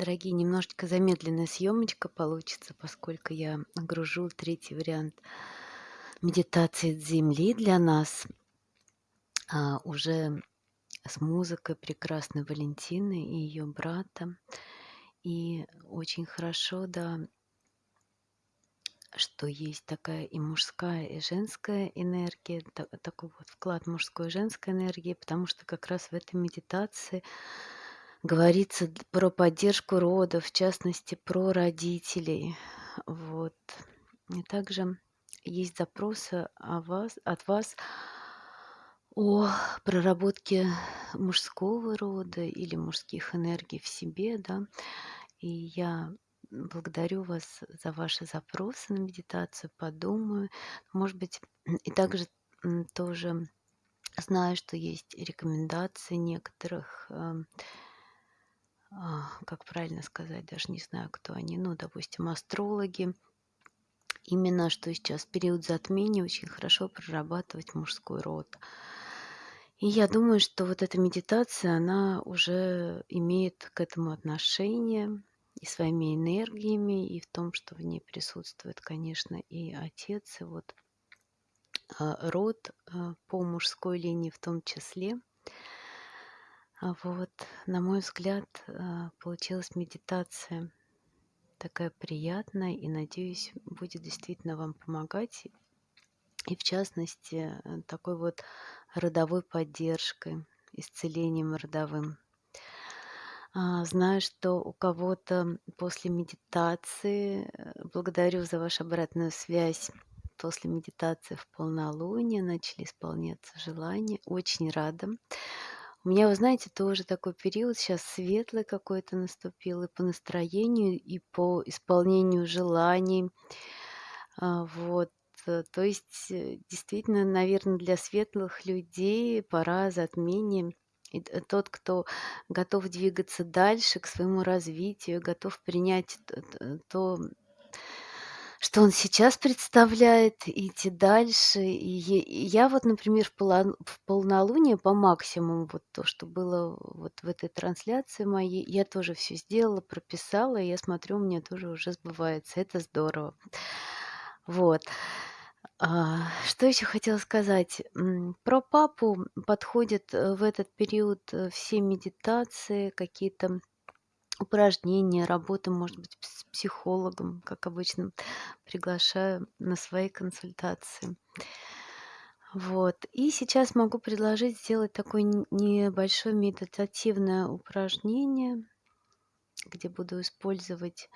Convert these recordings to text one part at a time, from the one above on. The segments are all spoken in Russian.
Дорогие, немножечко замедленная съемочка получится, поскольку я гружу третий вариант медитации Земли для нас. А, уже с музыкой прекрасной Валентины и ее брата. И очень хорошо, да, что есть такая и мужская, и женская энергия, та- такой вот вклад мужской и женской энергии, потому что как раз в этой медитации говорится про поддержку рода, в частности, про родителей. Вот. И также есть запросы о вас, от вас о проработке мужского рода или мужских энергий в себе, да. И я благодарю вас за ваши запросы на медитацию, подумаю. Может быть, и также тоже знаю, что есть рекомендации некоторых, эм, как правильно сказать, даже не знаю, кто они, ну, допустим, астрологи, именно что сейчас период затмения очень хорошо прорабатывать мужской род. И я думаю, что вот эта медитация, она уже имеет к этому отношение и своими энергиями, и в том, что в ней присутствует, конечно, и отец, и вот а, род а, по мужской линии в том числе. А вот, на мой взгляд, а, получилась медитация такая приятная и, надеюсь, будет действительно вам помогать. И в частности, э, такой вот родовой поддержкой, исцелением родовым. А, Знаю, что у кого-то после медитации, э, благодарю за вашу обратную связь, после медитации в полнолуние начали исполняться желания. Очень рада. У меня, вы знаете, тоже такой период сейчас светлый какой-то наступил и по настроению, и по исполнению желаний. А, Вот. э, То есть, э, действительно, наверное, для светлых людей пора затмения. И тот, кто готов двигаться дальше к своему развитию, готов принять то, что он сейчас представляет, идти дальше. И я вот, например, в, полнолуние по максимуму, вот то, что было вот в этой трансляции моей, я тоже все сделала, прописала, и я смотрю, у меня тоже уже сбывается. Это здорово. Вот. А, что еще хотела сказать? Про папу подходят э, в этот период э, все медитации, какие-то упражнения, работа, может быть, с психологом, как обычно, приглашаю на свои консультации. Вот. И сейчас могу предложить сделать такое небольшое медитативное упражнение, где буду использовать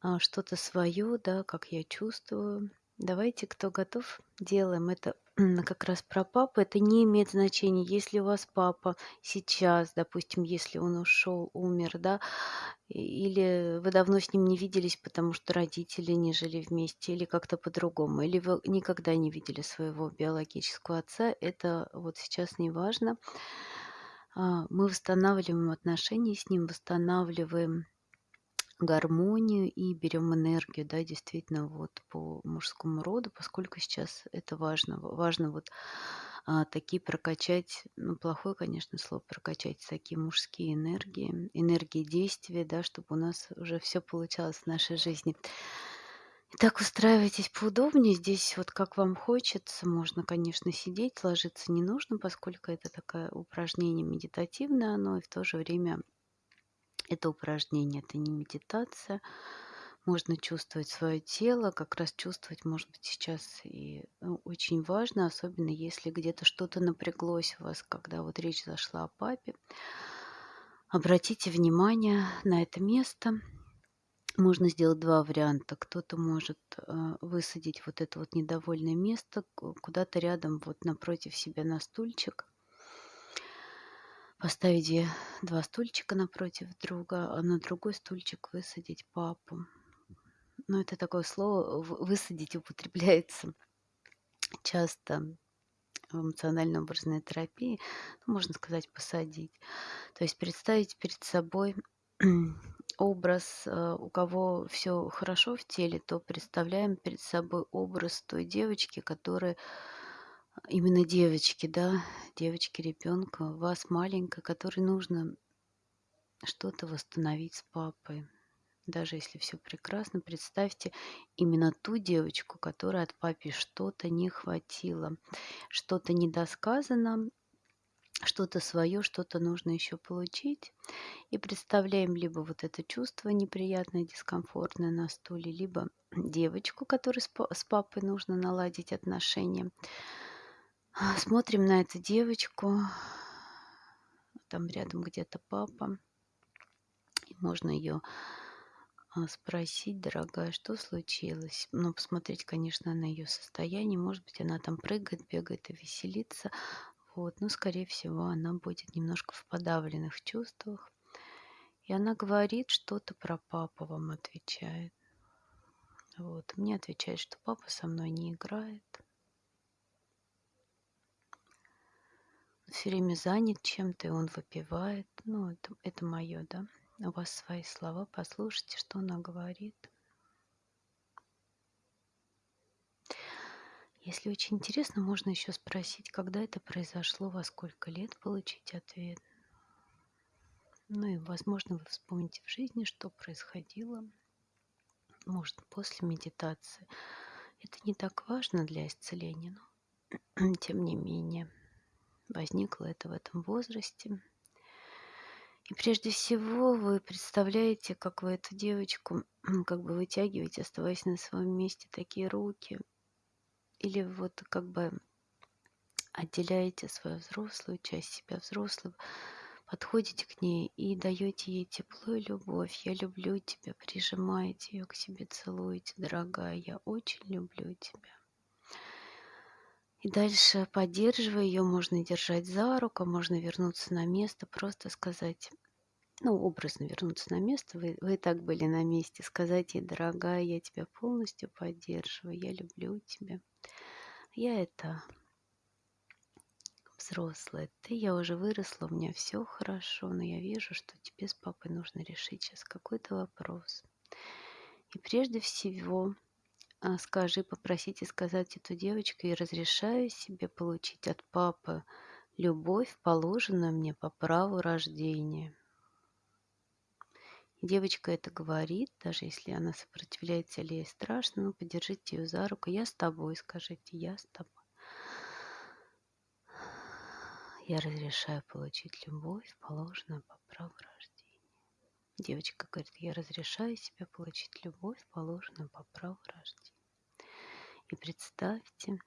а, что-то свое, да, как я чувствую. Давайте, кто готов, делаем это как раз про папу. Это не имеет значения, если у вас папа сейчас, допустим, если он ушел, умер, да, или вы давно с ним не виделись, потому что родители не жили вместе, или как-то по-другому, или вы никогда не видели своего биологического отца, это вот сейчас не важно. А, Мы восстанавливаем отношения с ним, восстанавливаем гармонию и берем энергию, да, действительно, вот по мужскому роду, поскольку сейчас это важно. Важно вот а, такие прокачать, ну, плохое, конечно, слово, прокачать такие мужские энергии, энергии действия, да, чтобы у нас уже все получалось в нашей жизни. Итак, устраивайтесь поудобнее. Здесь вот как вам хочется. Можно, конечно, сидеть, ложиться не нужно, поскольку это такое упражнение медитативное, оно и в то же время это упражнение, это не медитация. Можно чувствовать свое тело, как раз чувствовать, может быть, сейчас и ну, очень важно, особенно если где-то что-то напряглось у вас, когда вот речь зашла о папе. Обратите внимание на это место. Можно сделать два варианта. Кто-то может э, высадить вот это вот недовольное место ку- куда-то рядом, вот напротив себя на стульчик. Поставить два стульчика напротив друга, а на другой стульчик высадить папу. Ну, это такое слово высадить употребляется часто в эмоционально-образной терапии, ну, можно сказать, посадить. То есть представить перед собой образ, э, у кого все хорошо в теле, то представляем перед собой образ той девочки, которая именно девочки, да, девочки, ребенка, вас маленькой, которой нужно что-то восстановить с папой. Даже если все прекрасно, представьте именно ту девочку, которой от папе что-то не хватило, что-то недосказано, что-то свое, что-то нужно еще получить. И представляем либо вот это чувство неприятное, дискомфортное на стуле, либо девочку, которой с папой нужно наладить отношения. А, смотрим на эту девочку, там рядом где-то папа, и можно ее а, спросить, дорогая, что случилось. Ну, посмотреть, конечно, на ее состояние. Может быть, она там прыгает, бегает и веселится. Вот, но, скорее всего, она будет немножко в подавленных чувствах. И она говорит что-то про папу, вам отвечает. Вот, мне отвечает, что папа со мной не играет. Все время занят чем-то, и он выпивает. Ну, это, это мое, да. У вас свои слова, послушайте, что она говорит. Если очень интересно, можно еще спросить, когда это произошло, во сколько лет получить ответ. Ну и, возможно, вы вспомните в жизни, что происходило, может, после медитации. Это не так важно для исцеления, но тем не менее возникло это в этом возрасте. И прежде всего вы представляете, как вы эту девочку как бы вытягиваете, оставаясь на своем месте, такие руки, или вот как бы отделяете свою взрослую часть себя взрослого, подходите к ней и даете ей тепло и любовь. Я люблю тебя, прижимаете ее к себе, целуете, дорогая, я очень люблю тебя. И дальше, поддерживая ее, можно держать за руку, можно вернуться на место, просто сказать, ну, образно вернуться на место, вы, вы и так были на месте, сказать ей, дорогая, я тебя полностью поддерживаю, я люблю тебя. Я это взрослая, ты, я уже выросла, у меня все хорошо, но я вижу, что тебе с папой нужно решить сейчас какой-то вопрос. И прежде всего скажи, попросите сказать эту девочку, я разрешаю себе получить от папы любовь, положенную мне по праву рождения. И девочка это говорит, даже если она сопротивляется или ей страшно, ну, подержите ее за руку. Я с тобой, скажите, я с тобой. Я разрешаю получить любовь, положенную по праву рождения. Девочка говорит, я разрешаю себе получить любовь, положенную по праву рождения. И представьте,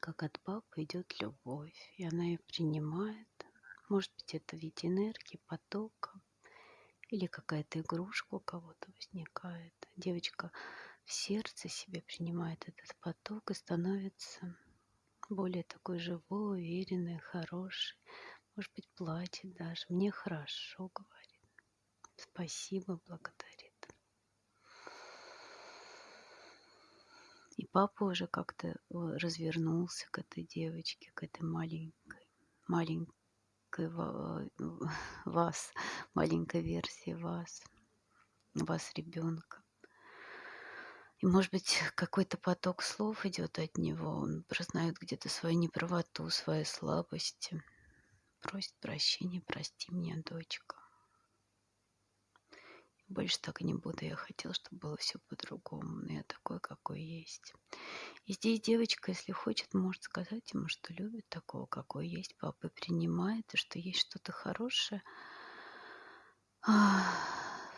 как от папы идет любовь, и она ее принимает. Может быть, это в виде энергии, потока, или какая-то игрушка у кого-то возникает. Девочка в сердце себе принимает этот поток и становится более такой живой, уверенной, хорошей. Может быть, плачет даже. Мне хорошо, говорит. Спасибо, благодарит. И папа уже как-то э, развернулся к этой девочке, к этой маленькой, маленькой вас, маленькой версии вас, вас ребенка. И, может быть, какой-то поток слов идет от него. Он признает где-то свою неправоту, свои слабости. Просит прощения, прости меня, дочка. Больше так не буду. Я хотел, чтобы было все по-другому. Но я такой, какой есть. И здесь девочка, если хочет, может сказать ему, что любит такого, какой есть. Папа принимает, и что есть что-то хорошее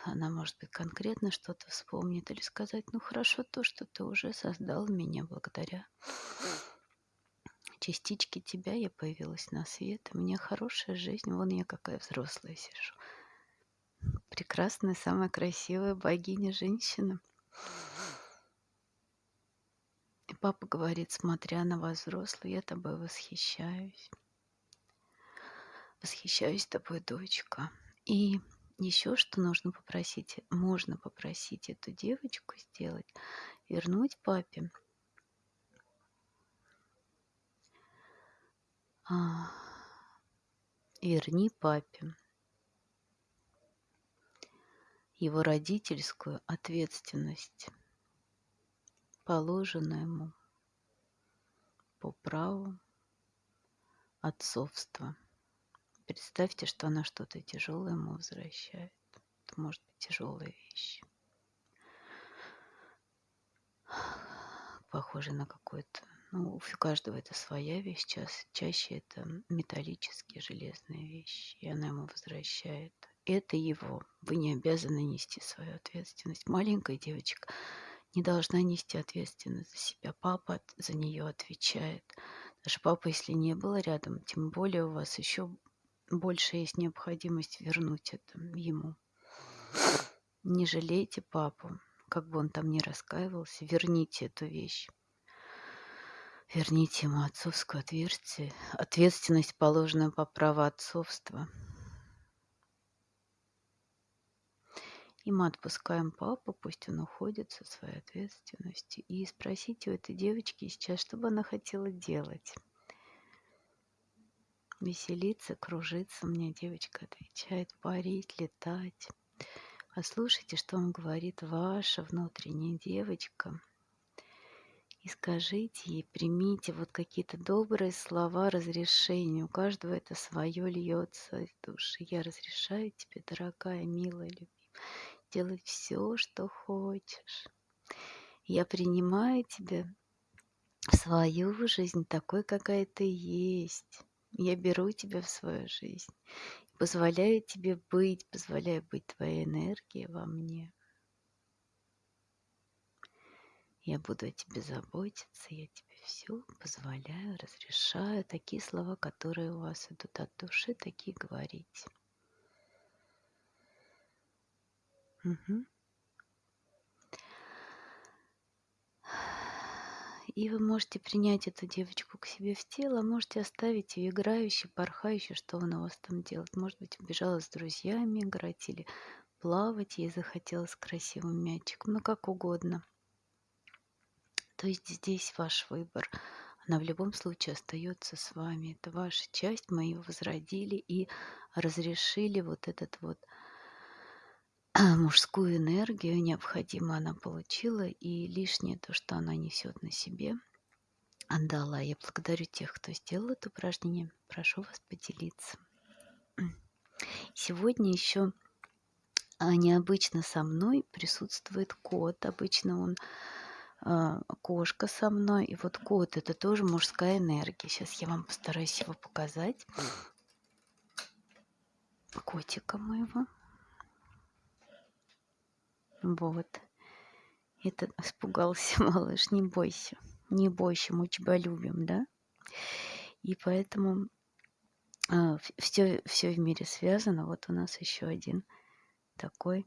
она, может быть, конкретно что-то вспомнит или сказать, ну хорошо то, что ты уже создал меня благодаря частичке тебя я появилась на свет, у меня хорошая жизнь, вон я какая взрослая сижу. Прекрасная, самая красивая богиня женщина. И папа говорит, смотря на вас взрослую, я тобой восхищаюсь. Восхищаюсь тобой, дочка. И еще что нужно попросить, можно попросить эту девочку сделать, вернуть папе а, верни папе его родительскую ответственность, положенную ему по праву отцовства представьте, что она что-то тяжелое ему возвращает. Это может быть тяжелая вещь. Похоже на какой-то... Ну, у каждого это своя вещь. Ча чаще это металлические, железные вещи. И она ему возвращает. Это его. Вы не обязаны нести свою ответственность. Маленькая девочка не должна нести ответственность за себя. Папа за нее отвечает. Даже папа, если не было рядом, тем более у вас еще больше есть необходимость вернуть это ему. Не жалейте папу, как бы он там ни раскаивался, верните эту вещь. Верните ему отцовскую ответственность, положенную по праву отцовства. И мы отпускаем папу, пусть он уходит со своей ответственностью. И спросите у этой девочки сейчас, что бы она хотела делать. Веселиться, кружиться, мне девочка отвечает, парить, летать. Послушайте, что вам говорит ваша внутренняя девочка. И скажите ей, примите вот какие-то добрые слова разрешения. У каждого это свое льется из души. Я разрешаю тебе, дорогая, милая, любимая делать все, что хочешь. Я принимаю тебя в свою жизнь такой, какая ты есть. Я беру тебя в свою жизнь. Позволяю тебе быть, позволяю быть твоей энергией во мне. Я буду о тебе заботиться, я тебе все позволяю, разрешаю. Такие слова, которые у вас идут от души, такие говорить. И вы можете принять эту девочку к себе в тело, можете оставить ее играющей, порхающей, что она у вас там делает. Может быть, убежала с друзьями играть или плавать, ей захотелось красивым мячиком, ну как угодно. То есть здесь ваш выбор. Она в любом случае остается с вами. Это ваша часть. Мы ее возродили и разрешили вот этот вот мужскую энергию необходимо она получила, и лишнее то, что она несет на себе, отдала. Я благодарю тех, кто сделал это упражнение. Прошу вас поделиться. Сегодня еще а, необычно со мной присутствует кот. Обычно он а, кошка со мной. И вот кот это тоже мужская энергия. Сейчас я вам постараюсь его показать. Котика моего. Вот. Это испугался малыш, не бойся. Не бойся, мы тебя любим, да? И поэтому а, все, все в мире связано. Вот у нас еще один такой,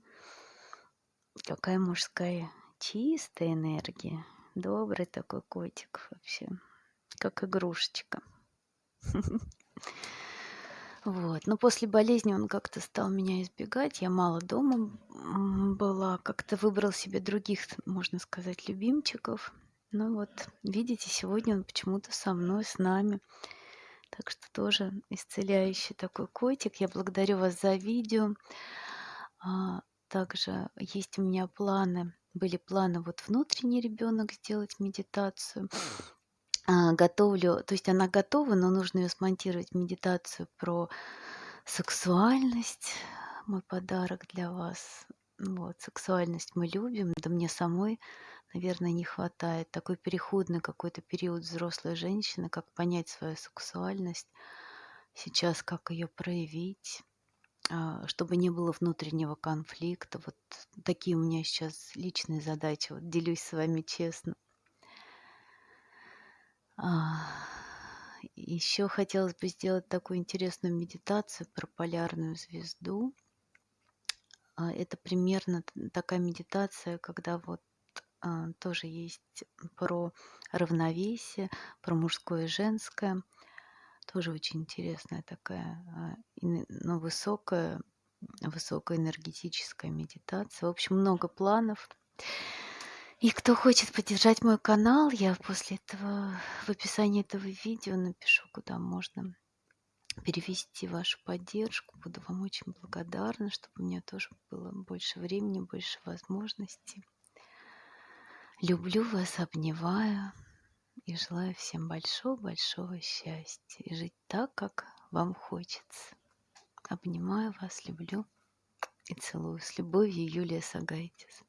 такая мужская чистая энергия. Добрый такой котик вообще, как игрушечка. Вот. Но после болезни он как-то стал меня избегать. Я мало дома была. Как-то выбрал себе других, можно сказать, любимчиков. Ну вот, видите, сегодня он почему-то со мной, с нами. Так что тоже исцеляющий такой котик. Я благодарю вас за видео. А, также есть у меня планы, были планы вот внутренний ребенок сделать медитацию. А, готовлю, то есть она готова, но нужно ее смонтировать медитацию про сексуальность. Мой подарок для вас. Вот, сексуальность мы любим, да мне самой, наверное, не хватает. Такой переходный какой-то период взрослой женщины, как понять свою сексуальность, сейчас как ее проявить, а, чтобы не было внутреннего конфликта. Вот такие у меня сейчас личные задачи. Вот делюсь с вами честно. А, Еще хотелось бы сделать такую интересную медитацию про полярную звезду. А, Это примерно такая медитация, когда вот а, тоже есть про равновесие, про мужское и женское. Тоже очень интересная такая, ну, высокая, высокоэнергетическая медитация. В общем, много планов. И кто хочет поддержать мой канал, я после этого в описании этого видео напишу, куда можно перевести вашу поддержку. Буду вам очень благодарна, чтобы у меня тоже было больше времени, больше возможностей. Люблю вас, обнимаю и желаю всем большого-большого счастья и жить так, как вам хочется. Обнимаю вас, люблю и целую. С любовью, Юлия Сагайтис.